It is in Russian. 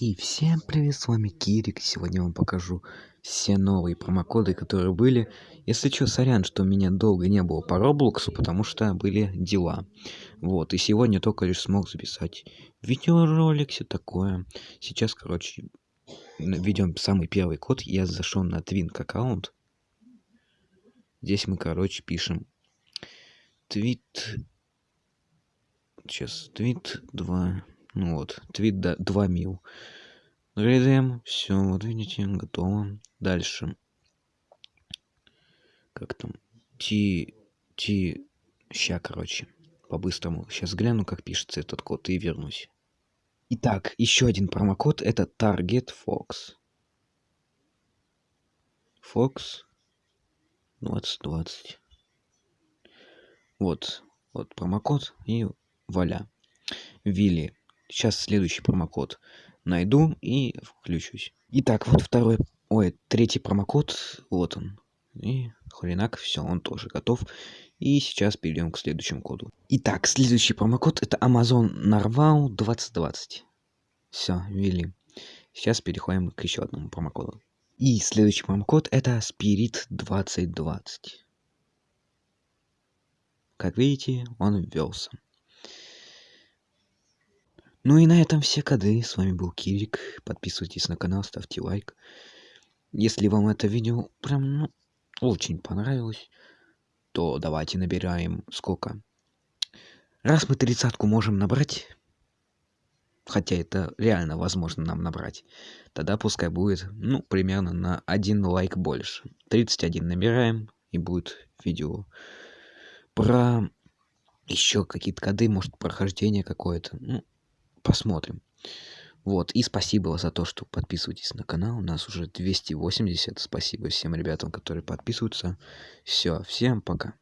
И всем привет, с вами Кирик. Сегодня я вам покажу все новые промокоды, которые были. Если что, сорян, что меня долго не было по Роблоксу, потому что были дела. Вот, и сегодня только лишь смог записать видеоролик, все такое. Сейчас, короче, введем самый первый код. Я зашел на Twink аккаунт. Здесь мы, короче, пишем твит... Сейчас, твит 2... Ну вот, твит 2 мил. Рейдем, все, вот видите, готово. Дальше. Как там? Ти... Ти... Ща, короче, по-быстрому. Сейчас гляну, как пишется этот код и вернусь. Итак, еще один промокод. Это Target Fox. Fox 2020. Вот, вот промокод и валя. Вилли. Сейчас следующий промокод найду и включусь. Итак, вот второй, ой, третий промокод, вот он. И хренак, все, он тоже готов. И сейчас перейдем к следующему коду. Итак, следующий промокод это Amazon Narval 2020. Все, ввели. Сейчас переходим к еще одному промокоду. И следующий промокод это Spirit 2020. Как видите, он ввелся. Ну и на этом все коды. С вами был Кирик. Подписывайтесь на канал, ставьте лайк. Если вам это видео прям ну, очень понравилось, то давайте набираем сколько? Раз мы тридцатку можем набрать, хотя это реально возможно нам набрать, тогда пускай будет, ну, примерно на один лайк больше. 31 набираем, и будет видео про еще какие-то коды, может, прохождение какое-то. Ну, посмотрим. Вот, и спасибо за то, что подписываетесь на канал. У нас уже 280. Спасибо всем ребятам, которые подписываются. Все, всем пока.